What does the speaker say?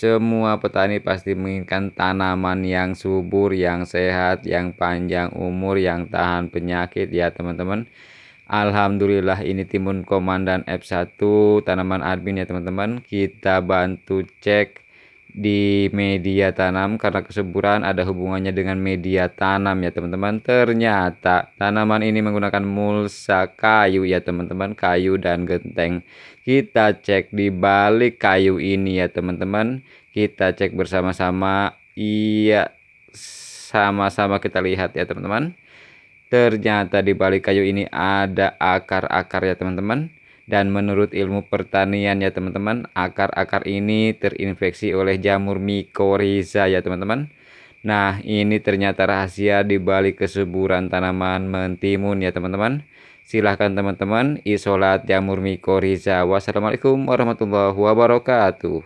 Semua petani pasti menginginkan tanaman yang subur, yang sehat, yang panjang umur, yang tahan penyakit ya teman-teman. Alhamdulillah ini timun komandan F1 tanaman admin ya teman-teman. Kita bantu cek di media tanam karena kesuburan ada hubungannya dengan media tanam ya teman-teman. Ternyata tanaman ini menggunakan mulsa kayu ya teman-teman, kayu dan genteng. Kita cek di balik kayu ini ya teman-teman. Kita cek bersama-sama. Iya, sama-sama kita lihat ya teman-teman. Ternyata di balik kayu ini ada akar-akar ya teman-teman. Dan menurut ilmu pertanian ya teman-teman, akar-akar ini terinfeksi oleh jamur mycorrhiza ya teman-teman. Nah, ini ternyata rahasia di balik kesuburan tanaman mentimun ya teman-teman. Silahkan teman-teman isolat jamur mycorrhiza. Wassalamualaikum warahmatullahi wabarakatuh.